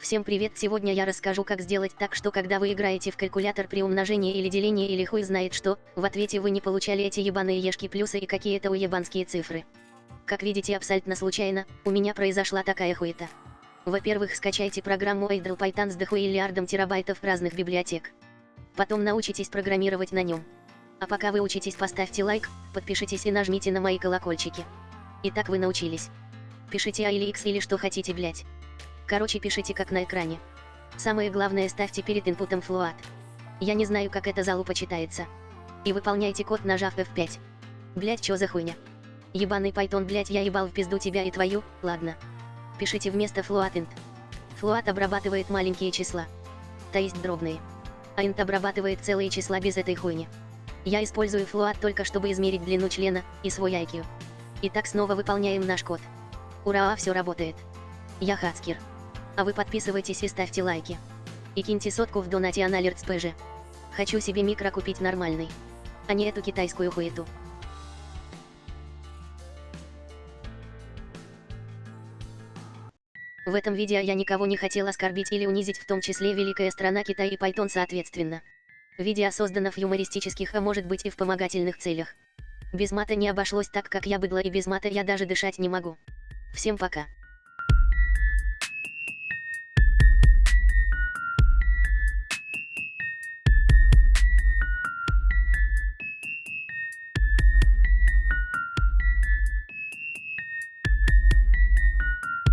Всем привет! Сегодня я расскажу, как сделать так, что когда вы играете в калькулятор при умножении или делении или хуй знает что, в ответе вы не получали эти ебаные ешки плюсы и какие-то уебанские цифры. Как видите абсолютно случайно, у меня произошла такая хуета. Во-первых, скачайте программу Idle Python с дохуиллиардом терабайтов разных библиотек. Потом научитесь программировать на нем. А пока вы учитесь, поставьте лайк, подпишитесь и нажмите на мои колокольчики. Итак, вы научились. Пишите А или X или что хотите, блять. Короче, пишите как на экране. Самое главное, ставьте перед инпутом float. Я не знаю, как это залупа читается. И выполняйте код, нажав F5. Блять, чё за хуйня? Ебаный Python, блять, я ебал в пизду тебя и твою, ладно. Пишите вместо float int. Float обрабатывает маленькие числа. То есть дробные. А int обрабатывает целые числа без этой хуйни. Я использую float только чтобы измерить длину члена и свой IQ. Итак, снова выполняем наш код. Ура, все работает. Я Хацкер. А вы подписывайтесь и ставьте лайки. И киньте сотку в донате Аналерт ПЖ. Хочу себе микро купить нормальный. А не эту китайскую хуету. В этом видео я никого не хотел оскорбить или унизить, в том числе великая страна Китай и Python соответственно. Видео создано в юмористических, а может быть и в помогательных целях. Без мата не обошлось так, как я быдла и без мата я даже дышать не могу. Всем пока.